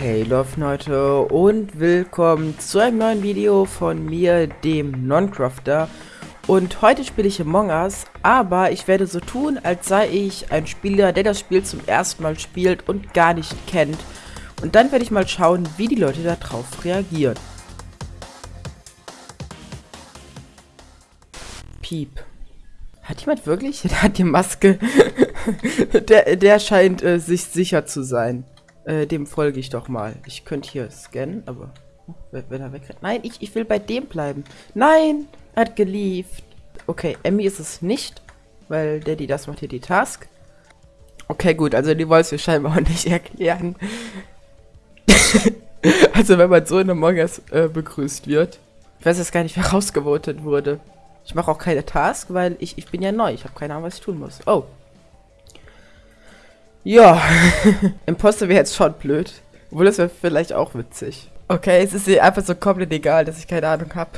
Hey Leute und willkommen zu einem neuen Video von mir, dem Noncrafter. Und heute spiele ich Among Us, aber ich werde so tun, als sei ich ein Spieler, der das Spiel zum ersten Mal spielt und gar nicht kennt. Und dann werde ich mal schauen, wie die Leute darauf reagieren. Piep. Hat jemand wirklich? Der hat die Maske. der, der scheint äh, sich sicher zu sein. Äh, dem folge ich doch mal. Ich könnte hier scannen, aber oh, wenn er wegrennt. Nein, ich, ich will bei dem bleiben. Nein, er hat gelieft. Okay, Emmy ist es nicht, weil Daddy das macht hier die Task. Okay, gut, also die wollen es mir scheinbar auch nicht erklären. also wenn man so in Among Us äh, begrüßt wird. Ich weiß jetzt gar nicht, wer rausgevotet wurde. Ich mache auch keine Task, weil ich, ich bin ja neu. Ich habe keine Ahnung, was ich tun muss. Oh. Ja. Imposter wäre jetzt schon blöd. Obwohl, das wäre vielleicht auch witzig. Okay, es ist ihr einfach so komplett egal, dass ich keine Ahnung habe.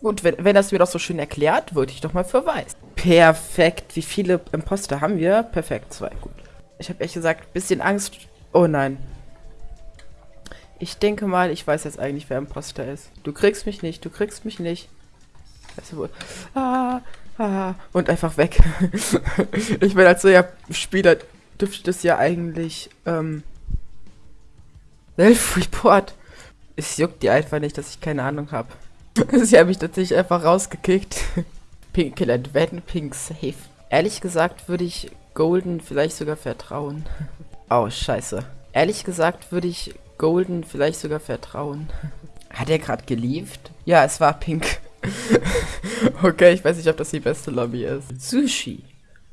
Gut, wenn, wenn das mir doch so schön erklärt, würde ich doch mal verweisen. Perfekt. Wie viele Imposter haben wir? Perfekt, zwei. Gut. Ich habe ehrlich gesagt ein bisschen Angst. Oh nein. Ich denke mal, ich weiß jetzt eigentlich, wer Imposter ist. Du kriegst mich nicht, du kriegst mich nicht. Weißt du wohl. Ah, und einfach weg. ich bin als ja Spieler dürfte das ja eigentlich, ähm, Self-Report. Es juckt die einfach nicht, dass ich keine Ahnung habe. Sie haben mich tatsächlich einfach rausgekickt. Pink Killer Advent, Pink Safe. Ehrlich gesagt würde ich Golden vielleicht sogar vertrauen. Oh, scheiße. Ehrlich gesagt würde ich Golden vielleicht sogar vertrauen. Hat er gerade geliefert? Ja, es war pink. okay, ich weiß nicht, ob das die beste Lobby ist. Sushi.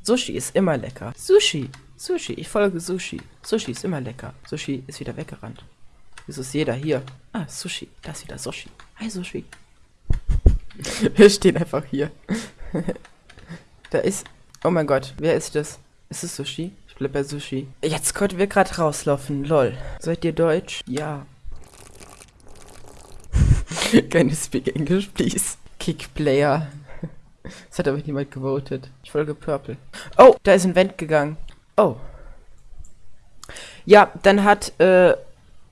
Sushi ist immer lecker. Sushi. Sushi. Ich folge Sushi. Sushi ist immer lecker. Sushi ist wieder weggerannt. Wieso ist jeder hier? Ah, Sushi. Da ist wieder Sushi. Hi, Sushi. Wir stehen einfach hier. da ist... Oh mein Gott, wer ist das? Ist es Sushi? bleib bei Sushi. Jetzt konnten wir gerade rauslaufen. Lol. Seid ihr Deutsch? Ja. Can you speak English, please? Kick Player. Das hat aber niemand gewotet. Ich folge Purple. Oh, da ist ein Vent gegangen. Oh. Ja, dann hat äh,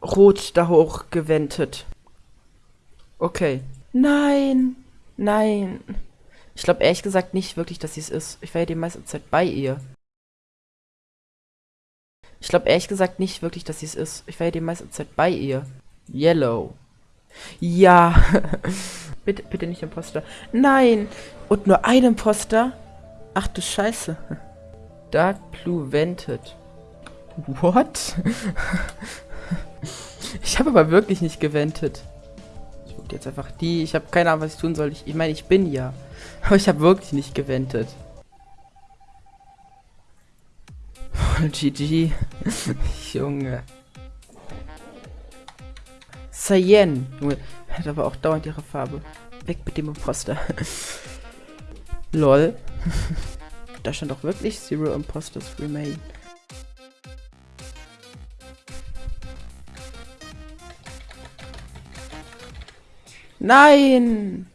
Rot da hoch gewendet. Okay. Nein. Nein. Ich glaube ehrlich gesagt nicht wirklich, dass sie es ist. Ich war ja die meiste Zeit bei ihr. Ich glaube ehrlich gesagt nicht wirklich, dass sie es ist. Ich war ja die meiste Zeit bei ihr. Yellow. Ja. bitte, bitte nicht Imposter. Nein. Und nur ein Imposter? Ach du Scheiße. Dark Blue Vented. What? ich habe aber wirklich nicht gewendet. Ich gucke jetzt einfach die. Ich habe keine Ahnung, was ich tun soll. Ich, ich meine, ich bin ja. Aber ich habe wirklich nicht gewendet. GG. Junge. Cyan. Junge, hat aber auch dauernd ihre Farbe. Weg mit dem Imposter. Lol. da stand doch wirklich Zero Imposters remain. Nein!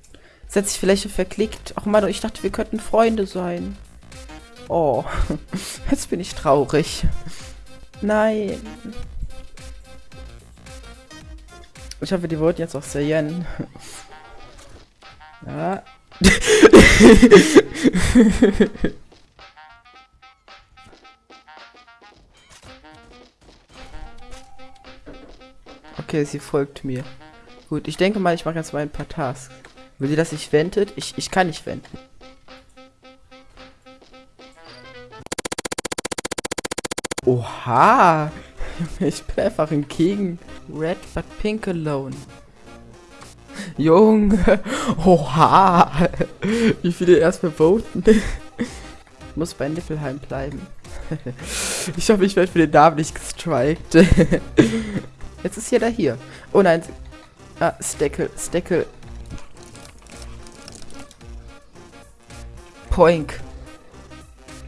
Setz sich vielleicht verklickt. Ach man, ich dachte, wir könnten Freunde sein. Oh, jetzt bin ich traurig. Nein. Ich hoffe, die wurden jetzt auch Sayen. Ja. okay, sie folgt mir. Gut, ich denke mal, ich mache jetzt mal ein paar Tasks. Will sie, dass ich wendet? Ich, ich kann nicht wenden. Oha! Ich bin einfach ein King. Red but pink alone. Junge! Oha! Wie viele erstmal voten? Ich muss bei Nippelheim bleiben. Ich hoffe, ich werde für den Namen nicht gestrikt. Jetzt ist jeder hier. Oh nein. Ah, Steckel, Steckel. Poink.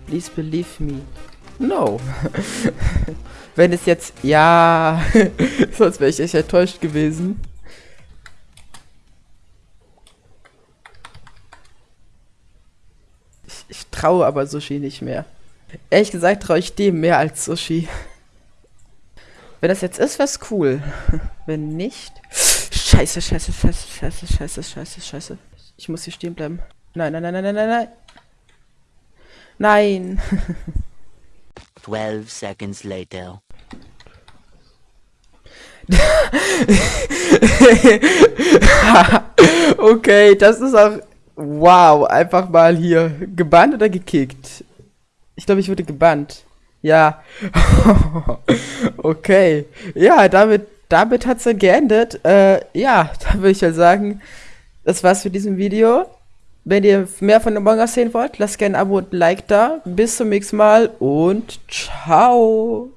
Please believe me. No. Wenn es jetzt... Ja. Sonst wäre ich echt enttäuscht gewesen. Ich, ich traue aber Sushi nicht mehr. Ehrlich gesagt traue ich dem mehr als Sushi. Wenn das jetzt ist, wär's cool. Wenn nicht. Scheiße, scheiße, scheiße, scheiße, scheiße, scheiße, scheiße. Ich muss hier stehen bleiben. Nein, nein, nein, nein, nein, nein, nein. Nein. 12 seconds later. okay, das ist auch. Wow, einfach mal hier. Gebannt oder gekickt? Ich glaube, ich wurde gebannt. Ja. okay. Ja, damit, damit hat es dann geendet. Äh, ja, dann würde ich ja sagen, das war's für diesem Video. Wenn ihr mehr von Among Us sehen wollt, lasst gerne ein Abo und ein Like da. Bis zum nächsten Mal und ciao.